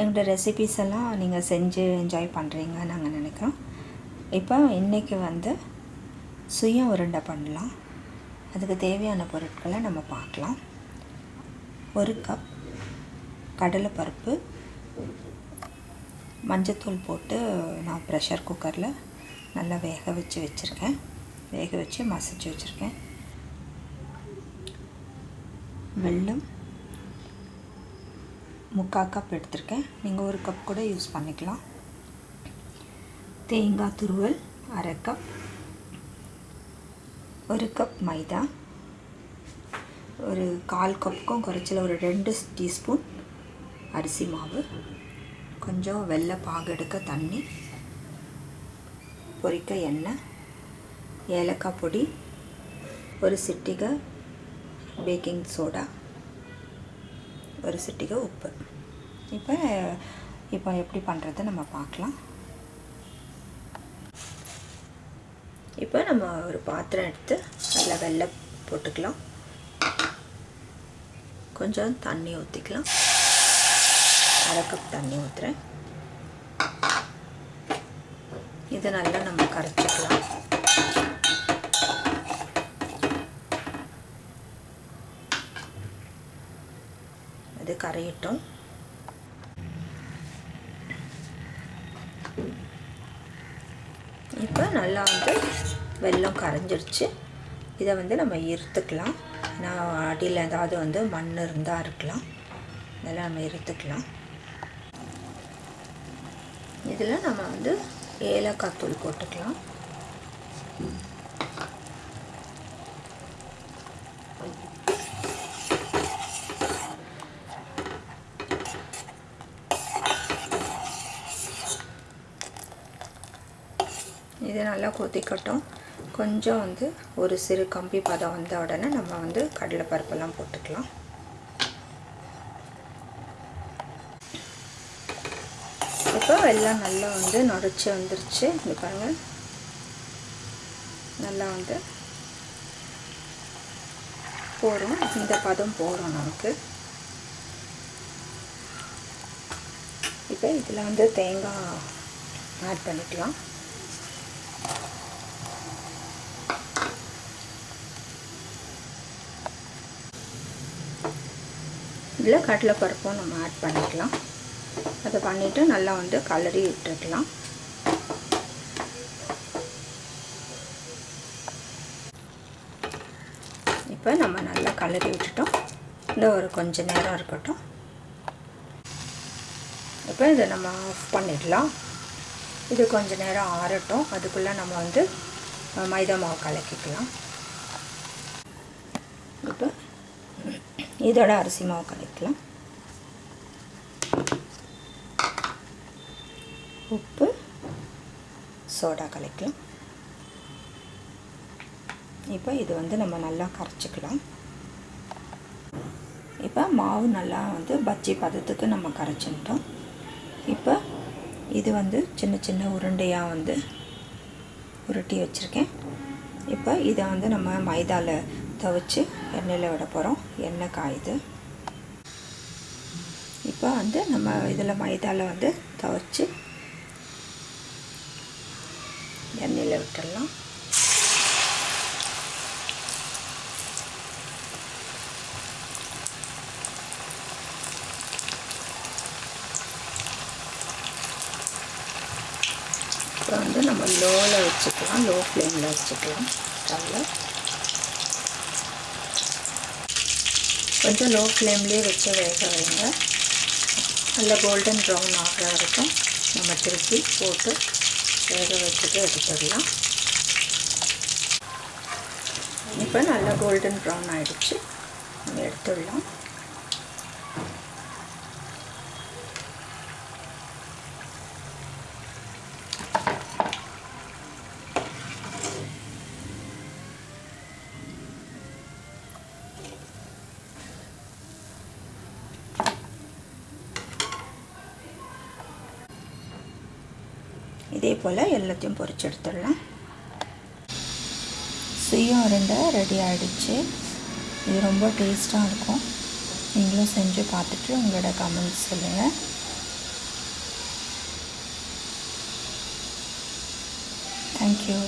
எங்களோட ரெசிபீஸ் எல்லாம் நீங்கள் செஞ்சு என்ஜாய் பண்ணுறீங்கன்னு நாங்கள் நினைக்கிறோம். இப்போ இன்றைக்கி வந்து சுய உருண்டை பண்ணலாம். அதுக்கு தேவையான பொருட்களை நம்ம பார்க்கலாம். ஒரு கப் கடலைப்பருப்பு மஞ்சத்தூள் போட்டு நான் ப்ரெஷர் குக்கரில் நல்லா வேக வச்சு வச்சுருக்கேன். வேக வச்சு மசிச்சு வச்சுருக்கேன். வெல்லம் முக்கால் கப் எடுத்திருக்கேன். நீங்கள் ஒரு கப் கூட யூஸ் பண்ணிக்கலாம். தேங்காய் துருவல் அரை கப் ஒரு கப் மைதா. ஒரு கால் கப்புக்கும் குறைச்சல ஒரு ரெண்டு டீஸ்பூன் அரிசி மாவு. கொஞ்சம் வெள்ளை பாகு எடுக்க தண்ணி. பொரிக்க எண்ணெய். ஏலக்காய் பொடி. ஒரு சிட்டிகை பேக்கிங் சோடா ஒரு சிட்டிகை உப்பு. இப்போ இப்போ எப்படி பண்ணுறது நம்ம பார்க்கலாம். இப்போ நம்ம ஒரு பாத்திரம் எடுத்து அதில் வெள்ளை போட்டுக்கலாம். கொஞ்சம் தண்ணி ஊற்றிக்கலாம் அரை கப் தண்ணி ஊற்றுறேன் இதை நல்லா நம்ம கரைச்சிக்கலாம். அது கரையட்டும். இப்போ நல்லா வந்து வெள்ளம் கரைஞ்சிருச்சு. இதை வந்து நம்ம இருத்துக்கலாம் நான் அடியில் ஏதாவது வந்து மண் இருந்தால் இருக்கலாம். இதெல்லாம் நம்ம இருத்துக்கலாம் இதில் நம்ம வந்து ஏலக்காய் தூள் போட்டுக்கலாம். இது நல்லா கொதிக்கட்டும். கொஞ்சம் வந்து ஒரு சிறு கம்பி பதம் வந்த உடனே நம்ம வந்து கடலைப்பருப்பெல்லாம் போட்டுக்கலாம். இப்போ எல்லாம் நல்லா வந்து நுரைச்சி வந்துருச்சு. இது பாருங்கள் நல்லா வந்து போகிறோம் இந்த பதம் போகிறோம் நமக்கு. இப்போ இதில் வந்து தேங்காய் ஆட் பண்ணிக்கலாம். இதில் கடலைப்பருப்பும் நம்ம ஆட் பண்ணிக்கலாம். அதை பண்ணிவிட்டு நல்லா வந்து கலரி விட்டுருக்கலாம் இப்போ நம்ம நல்லா கலரி விட்டுட்டோம். இந்த ஒரு கொஞ்ச நேரம் இருக்கட்டும். இப்போ இதை நம்ம ஆஃப் பண்ணிடலாம். இது கொஞ்ச நேரம் ஆறட்டும். அதுக்குள்ளே நம்ம வந்து மைதா மாவு கலக்கிக்கலாம் இப்போ இதோட அரிசி மாவு கலக்கலாம். உப்பு சோடா கலக்கலாம். இப்போ இது வந்து நம்ம நல்லா கரைச்சிக்கலாம். இப்போ மாவு நல்லா வந்து பஜ்ஜி பதத்துக்கு நம்ம கரைச்சிட்டோம் இப்போ இது வந்து சின்ன சின்ன உருண்டையாக வந்து உருட்டி வச்சுருக்கேன். இப்போ இதை வந்து நம்ம மைதாவில் துவைச்சி எண்ணெயில் விட போகிறோம். எண்ணெய் காயுது. இப்போ வந்து நம்ம இதில் மைதாவில் வந்து துவைச்சி எண்ணெயில் விட்டுடலாம். இப்போ வந்து நம்ம லோவில் வச்சுக்கலாம். லோ ஃப்ளேமில் வச்சுக்கலாம். ஸ்டவ்வில் கொஞ்சம் லோ ஃப்ளேம்லேயே வச்சு வேக வைங்க. நல்ல கோல்டன் ப்ரௌன் ஆகிற வரைக்கும் நம்ம திருப்பி போட்டு வேக வச்சுட்டு எடுத்துடலாம். இப்போ நல்லா கோல்டன் ப்ரௌன் ஆகிடுச்சு நம்ம எடுத்துடலாம். இதே போல் எல்லாத்தையும் பொறிச்சு எடுத்துடலாம். சுயம் உருண்டை ரெடி ஆகிடுச்சு இது ரொம்ப டேஸ்ட்டாக இருக்கும். நீங்களும் செஞ்சு பார்த்துட்டு உங்களோட கமெண்ட்ஸ் சொல்லுங்கள் தேங்க்யூ